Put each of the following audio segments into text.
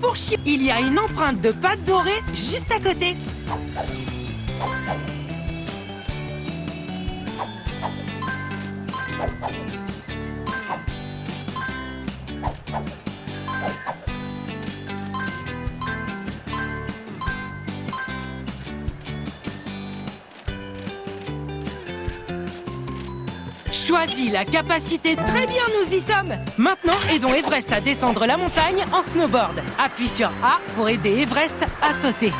pour chier. Il y a une empreinte de pâte dorée juste à côté. Choisis la capacité. Très bien, nous y sommes. Maintenant, aidons Everest à descendre la montagne en snowboard. Appuie sur A pour aider Everest à sauter.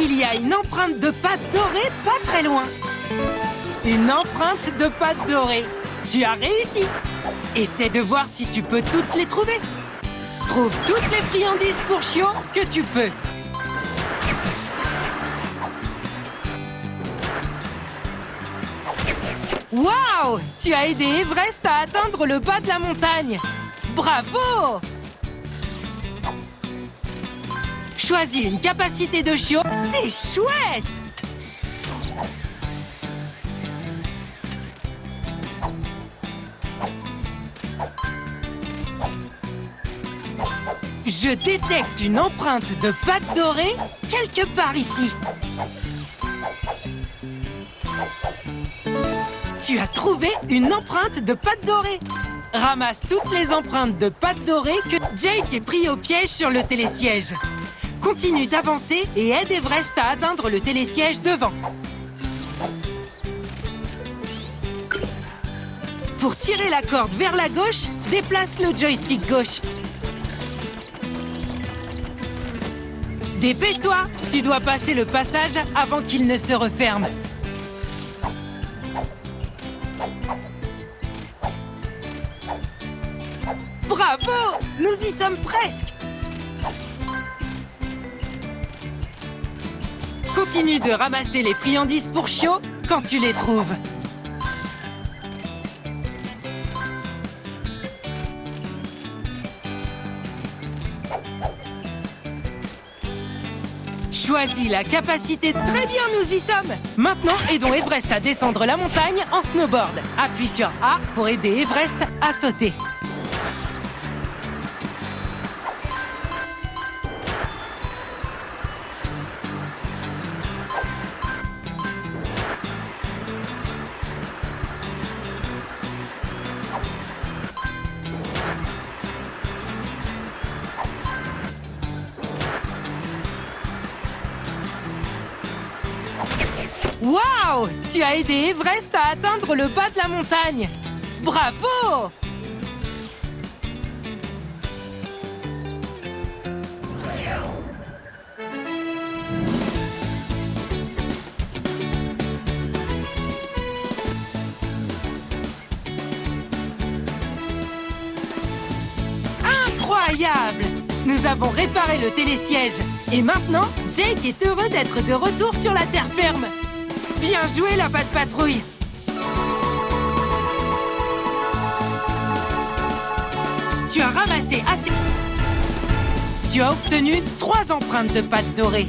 Il y a une empreinte de pâte dorée pas très loin. Une empreinte de pâte dorée. Tu as réussi. Essaie de voir si tu peux toutes les trouver. Trouve toutes les friandises pour Chio que tu peux. Waouh Tu as aidé Everest à atteindre le bas de la montagne. Bravo. Choisis une capacité de chiot, c'est chouette. Je détecte une empreinte de pâte dorée quelque part ici. Tu as trouvé une empreinte de pâte dorée Ramasse toutes les empreintes de pâte dorée que Jake ait pris au piège sur le télésiège. Continue d'avancer et aide Everest à atteindre le télésiège devant. Pour tirer la corde vers la gauche, déplace le joystick gauche. Dépêche-toi Tu dois passer le passage avant qu'il ne se referme. Bravo Nous y sommes presque Continue de ramasser les friandises pour Chio quand tu les trouves. Choisis la capacité. Très bien, nous y sommes Maintenant, aidons Everest à descendre la montagne en snowboard. Appuie sur A pour aider Everest à sauter. Waouh Tu as aidé Everest à atteindre le bas de la montagne. Bravo. Incroyable. Nous avons réparé le télésiège. Et maintenant, Jake est heureux d'être de retour sur la terre ferme Bien joué, la patte patrouille Tu as ramassé assez... Tu as obtenu trois empreintes de pâte dorée.